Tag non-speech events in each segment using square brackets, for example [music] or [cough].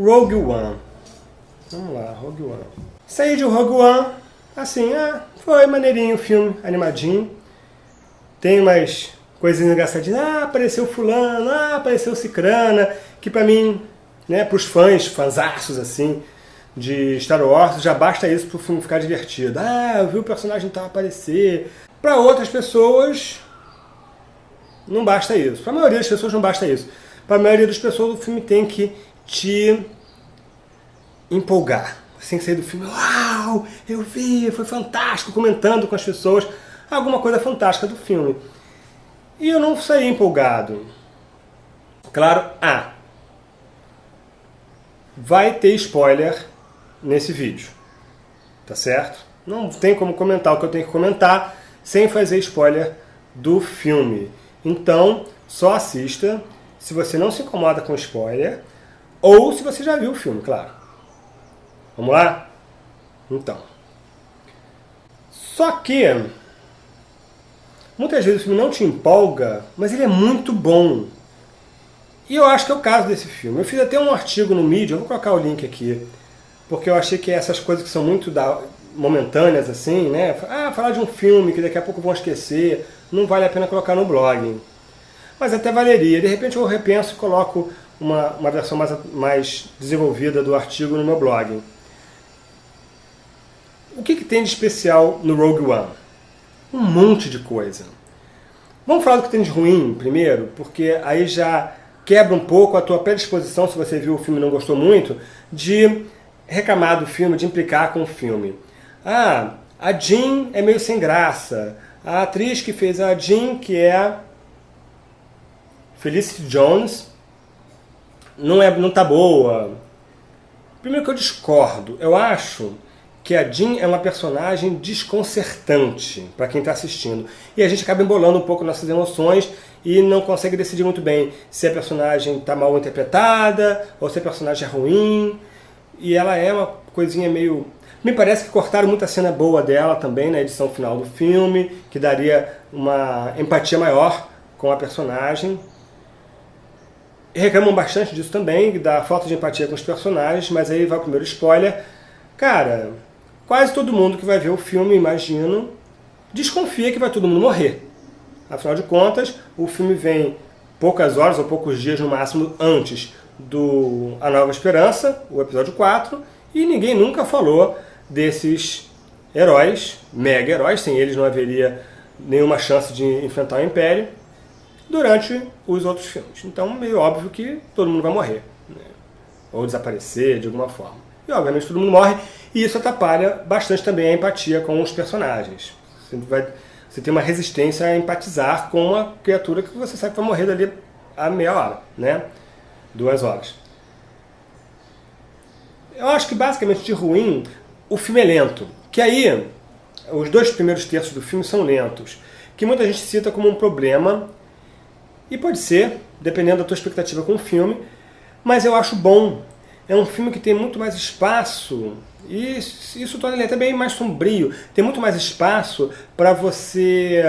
Rogue One. Vamos lá, Rogue One. Saí de Rogue One, assim, ah, foi maneirinho o filme, animadinho. Tem umas coisas engraçadinhas, ah, apareceu fulano, ah, apareceu cicrana, que pra mim, né, pros fãs, fanzaços assim, de Star Wars, já basta isso pro filme ficar divertido. Ah, eu vi o personagem tal aparecer. Para outras pessoas, não basta isso. Para a maioria das pessoas não basta isso. Para a maioria das pessoas o filme tem que te empolgar. Tem que sair do filme, uau, eu vi, foi fantástico, comentando com as pessoas alguma coisa fantástica do filme. E eu não saí empolgado. Claro, ah, vai ter spoiler nesse vídeo, tá certo? Não tem como comentar o que eu tenho que comentar sem fazer spoiler do filme. Então, só assista se você não se incomoda com spoiler ou se você já viu o filme, claro. Vamos lá? Então. Só que muitas vezes o filme não te empolga, mas ele é muito bom. E eu acho que é o caso desse filme. Eu fiz até um artigo no Medium, eu vou colocar o link aqui, porque eu achei que essas coisas que são muito da, momentâneas assim, né? Ah, falar de um filme que daqui a pouco vão esquecer, não vale a pena colocar no blog. Mas até valeria. De repente eu repenso e coloco uma, uma versão mais, mais desenvolvida do artigo no meu blog. O que, que tem de especial no Rogue One? Um monte de coisa. Vamos falar do que tem de ruim primeiro, porque aí já quebra um pouco a tua predisposição, se você viu o filme e não gostou muito, de reclamar do filme, de implicar com o filme. Ah, a Jean é meio sem graça. A atriz que fez a Jean, que é Felicity Jones, não, é, não tá boa. Primeiro que eu discordo. Eu acho que a Jean é uma personagem desconcertante para quem está assistindo. E a gente acaba embolando um pouco nossas emoções e não consegue decidir muito bem se a personagem está mal interpretada ou se a personagem é ruim. E ela é uma coisinha meio... Me parece que cortaram muita cena boa dela também na edição final do filme, que daria uma empatia maior com a personagem. Reclamam bastante disso também, da falta de empatia com os personagens, mas aí vai o primeiro spoiler. Cara, quase todo mundo que vai ver o filme, imagino, desconfia que vai todo mundo morrer. Afinal de contas, o filme vem poucas horas ou poucos dias no máximo antes do A Nova Esperança, o episódio 4, e ninguém nunca falou desses heróis, mega heróis, sem eles não haveria nenhuma chance de enfrentar o Império, durante os outros filmes. Então, meio óbvio que todo mundo vai morrer, né? ou desaparecer de alguma forma. E, obviamente, todo mundo morre, e isso atrapalha bastante também a empatia com os personagens. Você, vai, você tem uma resistência a empatizar com uma criatura que você sabe que vai morrer dali a meia hora, né? duas horas. Eu acho que basicamente de ruim, o filme é lento. Que aí, os dois primeiros terços do filme são lentos. Que muita gente cita como um problema, e pode ser, dependendo da tua expectativa com o filme, mas eu acho bom. É um filme que tem muito mais espaço, e isso torna ele até bem mais sombrio. Tem muito mais espaço para você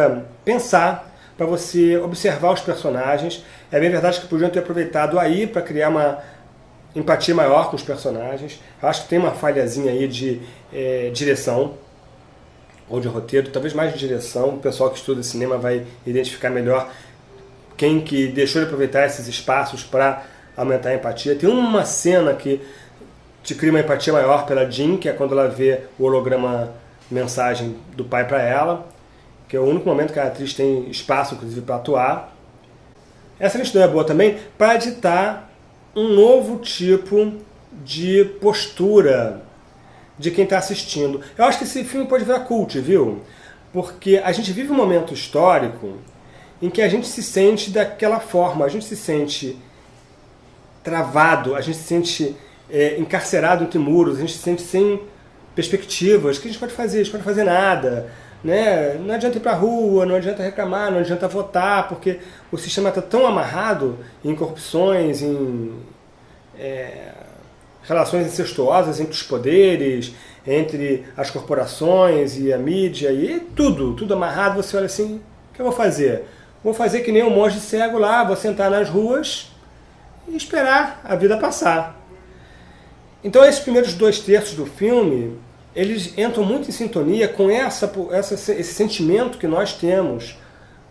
pensar, para você observar os personagens. É bem verdade que podiam ter aproveitado aí para criar uma empatia maior com os personagens. Acho que tem uma falhazinha aí de é, direção, ou de roteiro, talvez mais de direção. O pessoal que estuda cinema vai identificar melhor quem que deixou de aproveitar esses espaços para aumentar a empatia. Tem uma cena que te cria uma empatia maior pela Jean, que é quando ela vê o holograma mensagem do pai para ela que é o único momento que a atriz tem espaço, inclusive, para atuar. Essa lentidão é boa também para editar um novo tipo de postura de quem está assistindo. Eu acho que esse filme pode virar cult, viu? Porque a gente vive um momento histórico em que a gente se sente daquela forma, a gente se sente travado, a gente se sente é, encarcerado entre muros, a gente se sente sem perspectivas. O que a gente pode fazer? A gente pode fazer nada. Né? Não adianta ir para a rua, não adianta reclamar, não adianta votar, porque o sistema está tão amarrado em corrupções, em é, relações incestuosas entre os poderes, entre as corporações e a mídia, e tudo, tudo amarrado, você olha assim, o que eu vou fazer? Vou fazer que nem um monge cego lá, vou sentar nas ruas e esperar a vida passar. Então esses primeiros dois terços do filme, eles entram muito em sintonia com essa, essa, esse sentimento que nós temos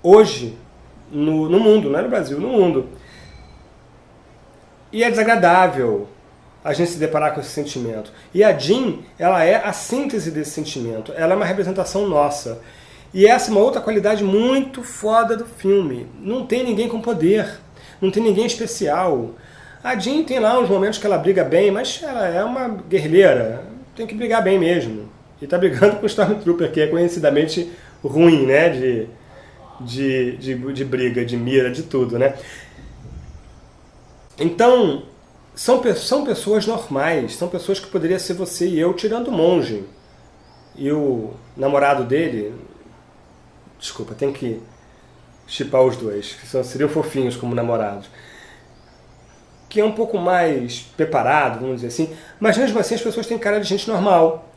hoje no, no mundo, não é no Brasil, no mundo. E é desagradável a gente se deparar com esse sentimento. E a Jean, ela é a síntese desse sentimento, ela é uma representação nossa. E essa é uma outra qualidade muito foda do filme. Não tem ninguém com poder, não tem ninguém especial. A Jean tem lá uns momentos que ela briga bem, mas ela é uma guerrilheira, tem que brigar bem mesmo. E tá brigando com o Stormtrooper, que é conhecidamente ruim, né, de, de, de, de briga, de mira, de tudo, né. Então, são, são pessoas normais, são pessoas que poderiam ser você e eu, tirando o monge. E o namorado dele, desculpa, tem que chipar os dois, que são, seriam fofinhos como namorados que é um pouco mais preparado, vamos dizer assim, mas mesmo assim as pessoas têm cara de gente normal.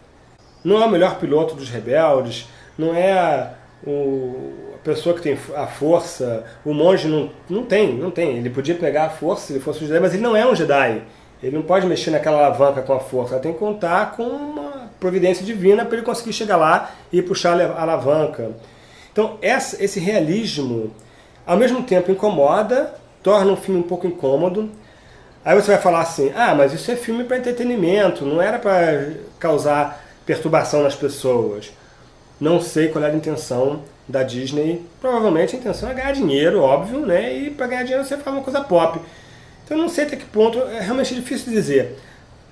Não é o melhor piloto dos rebeldes, não é a, o, a pessoa que tem a força, o monge não, não tem, não tem. Ele podia pegar a força se ele fosse um Jedi, mas ele não é um Jedi. Ele não pode mexer naquela alavanca com a força, ela tem que contar com uma providência divina para ele conseguir chegar lá e puxar a alavanca. Então essa, esse realismo, ao mesmo tempo incomoda, torna um filme um pouco incômodo, Aí você vai falar assim, ah, mas isso é filme para entretenimento, não era para causar perturbação nas pessoas. Não sei qual era a intenção da Disney. Provavelmente a intenção é ganhar dinheiro, óbvio, né? E para ganhar dinheiro você faz uma coisa pop. Então não sei até que ponto, é realmente difícil dizer.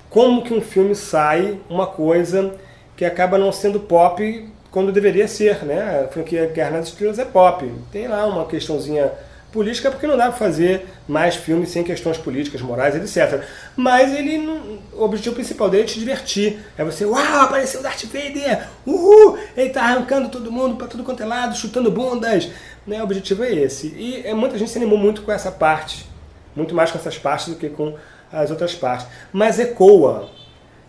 Como que um filme sai uma coisa que acaba não sendo pop quando deveria ser, né? A franquia Guerra nas Estrelas é pop. Tem lá uma questãozinha política porque não dá para fazer mais filmes sem questões políticas, morais, etc. Mas ele o objetivo principal dele é te divertir. É você, uau, apareceu o Darth Vader! Uhul! Ele tá arrancando todo mundo para tudo quanto é lado, chutando bundas. Né? O objetivo é esse. E é, muita gente se animou muito com essa parte. Muito mais com essas partes do que com as outras partes. Mas ecoa.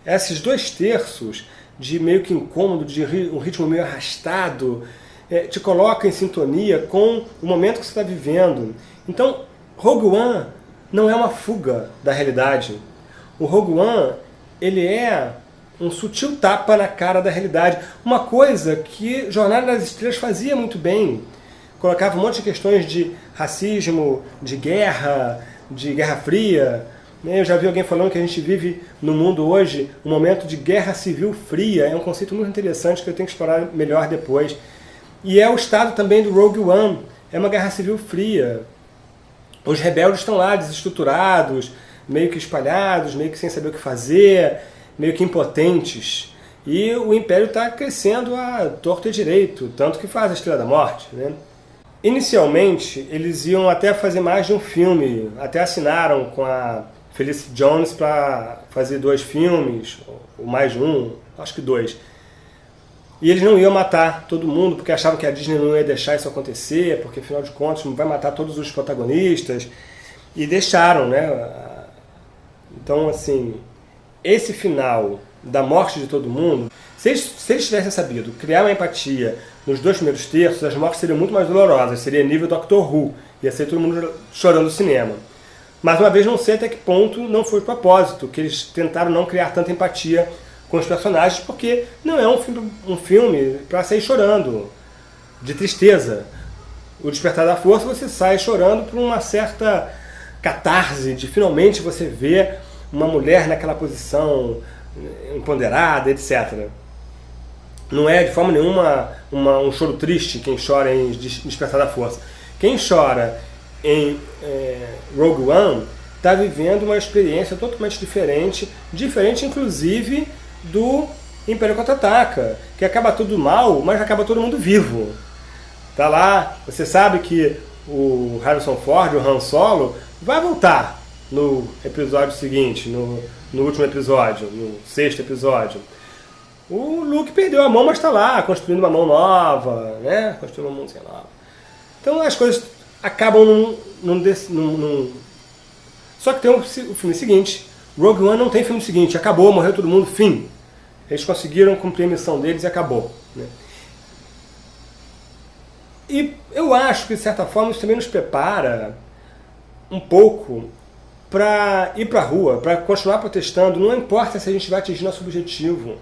Esses dois terços de meio que incômodo, de um ritmo meio arrastado, é, te coloca em sintonia com o momento que você está vivendo. Então, Rogue One não é uma fuga da realidade. O Rogue One, ele é um sutil tapa na cara da realidade. Uma coisa que Jornada das Estrelas fazia muito bem. Colocava um monte de questões de racismo, de guerra, de guerra fria. Né? Eu já vi alguém falando que a gente vive no mundo hoje um momento de guerra civil fria. É um conceito muito interessante que eu tenho que explorar melhor depois. E é o estado também do Rogue One. É uma guerra civil fria. Os rebeldes estão lá desestruturados, meio que espalhados, meio que sem saber o que fazer, meio que impotentes. E o Império está crescendo a torto e direito, tanto que faz a Estrela da Morte. Né? Inicialmente, eles iam até fazer mais de um filme, até assinaram com a Felicity Jones para fazer dois filmes, ou mais um, acho que dois. E eles não iam matar todo mundo, porque achavam que a Disney não ia deixar isso acontecer, porque afinal de contas não vai matar todos os protagonistas. E deixaram, né? Então, assim, esse final da morte de todo mundo, se eles, se eles tivessem sabido criar uma empatia nos dois primeiros terços, as mortes seriam muito mais dolorosas, seria nível Doctor Who, ia ser todo mundo chorando no cinema. Mas uma vez não sei até que ponto não foi propósito, que eles tentaram não criar tanta empatia com os personagens, porque não é um filme, um filme para sair chorando, de tristeza. O Despertar da Força você sai chorando por uma certa catarse, de finalmente você ver uma mulher naquela posição empoderada, etc. Não é de forma nenhuma uma, um choro triste quem chora em Despertar da Força. Quem chora em é, Rogue One está vivendo uma experiência totalmente diferente, diferente inclusive do Império Contra-Ataca, que acaba tudo mal, mas acaba todo mundo vivo. Tá lá, você sabe que o Harrison Ford, o Han Solo, vai voltar no episódio seguinte, no, no último episódio, no sexto episódio. O Luke perdeu a mão, mas está lá, construindo uma mão nova, né? Construindo uma mãozinha nova. Então as coisas acabam num, num, num, num... Só que tem o, filme seguinte, Rogue One não tem filme seguinte, acabou, morreu todo mundo, fim. Eles conseguiram cumprir a missão deles e acabou. Né? E eu acho que, de certa forma, isso também nos prepara um pouco para ir para a rua, para continuar protestando, não importa se a gente vai atingir nosso objetivo.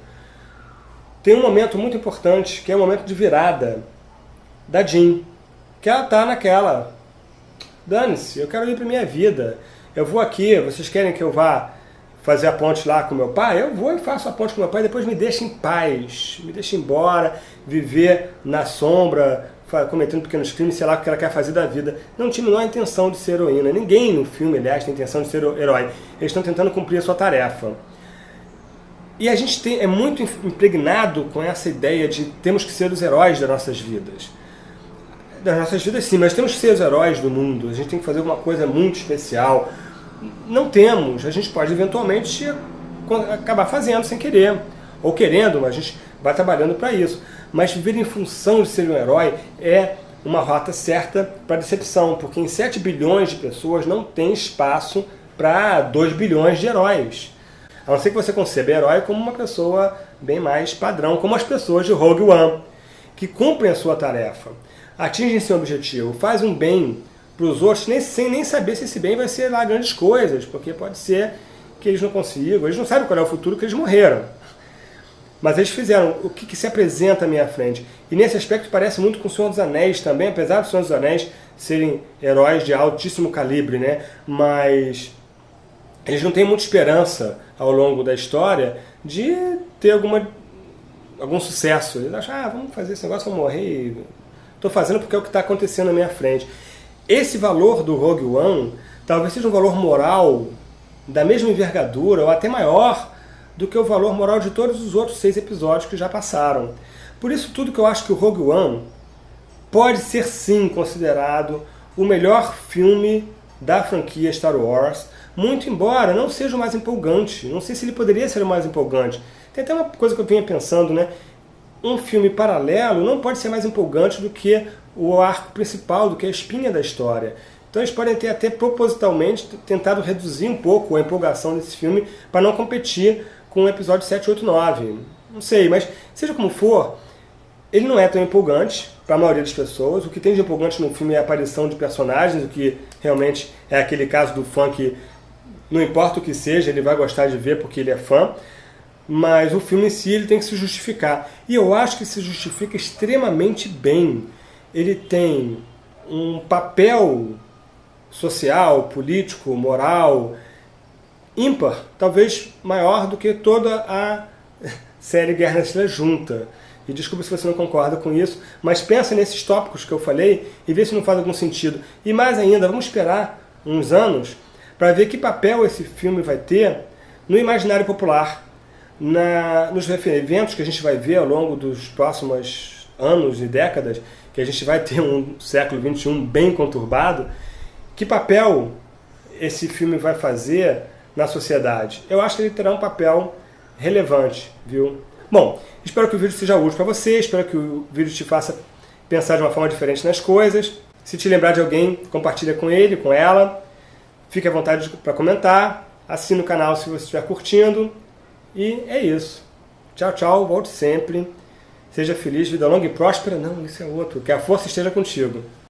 Tem um momento muito importante, que é o momento de virada da Jean, que ela tá naquela, dane-se, eu quero ir para minha vida, eu vou aqui, vocês querem que eu vá fazer a ponte lá com meu pai? Eu vou e faço a ponte com meu pai, depois me deixa em paz, me deixa embora, viver na sombra, cometendo pequenos crimes, sei lá o que ela quer fazer da vida. Não tinha a intenção de ser heroína. Ninguém no filme, aliás, tem intenção de ser herói. Eles estão tentando cumprir a sua tarefa. E a gente tem, é muito impregnado com essa ideia de temos que ser os heróis das nossas vidas. Das nossas vidas sim, mas temos que ser os heróis do mundo. A gente tem que fazer alguma coisa muito especial. Não temos. A gente pode eventualmente acabar fazendo sem querer. Ou querendo, mas a gente vai trabalhando para isso mas viver em função de ser um herói é uma rota certa para decepção, porque em 7 bilhões de pessoas não tem espaço para 2 bilhões de heróis. A não ser que você conceba herói como uma pessoa bem mais padrão, como as pessoas de Rogue One, que cumprem a sua tarefa, atingem seu objetivo, fazem um bem para os outros, nem, sem nem saber se esse bem vai ser lá grandes coisas, porque pode ser que eles não consigam, eles não sabem qual é o futuro que eles morreram. Mas eles fizeram o que, que, se apresenta à minha frente. E nesse aspecto parece muito com o Senhor dos Anéis também, apesar do Senhor dos Anéis serem heróis de altíssimo calibre, né? Mas eles não têm muita esperança ao longo da história de ter alguma, algum sucesso. Eles acham, ah, vamos fazer esse negócio, vamos morrer. Estou fazendo porque é o que está acontecendo na minha frente. Esse valor do Rogue One talvez seja um valor moral da mesma envergadura ou até maior do que o valor moral de todos os outros seis episódios que já passaram. Por isso tudo que eu acho que o Rogue One pode ser sim considerado o melhor filme da franquia Star Wars, muito embora não seja o mais empolgante. Não sei se ele poderia ser o mais empolgante. Tem até uma coisa que eu vinha pensando, né? Um filme paralelo não pode ser mais empolgante do que o arco principal, do que a espinha da história. Então eles podem ter até propositalmente tentado reduzir um pouco a empolgação desse filme para não competir com o episódio 7, 8, 9. Não sei, mas seja como for, ele não é tão empolgante para a maioria das pessoas. O que tem de empolgante no filme é a aparição de personagens, o que realmente é aquele caso do fã que não importa o que seja, ele vai gostar de ver porque ele é fã. Mas o filme em si ele tem que se justificar. E eu acho que se justifica extremamente bem. Ele tem um papel social, político, moral, ímpar, talvez maior do que toda a [laughs] série Guerra nas Estrelas junta. E desculpa se você não concorda com isso, mas pensa nesses tópicos que eu falei e vê se não faz algum sentido. E mais ainda, vamos esperar uns anos para ver que papel esse filme vai ter no imaginário popular, na, nos eventos que a gente vai ver ao longo dos próximos anos e décadas, que a gente vai ter um século XXI bem conturbado, que papel esse filme vai fazer na sociedade? Eu acho que ele terá um papel relevante, viu? Bom, espero que o vídeo seja útil para você, espero que o vídeo te faça pensar de uma forma diferente nas coisas. Se te lembrar de alguém, compartilha com ele, com ela. Fique à vontade para comentar. Assine o canal se você estiver curtindo. E é isso. Tchau, tchau. Volte sempre. Seja feliz, vida longa e próspera. Não, isso é outro. Que a força esteja contigo.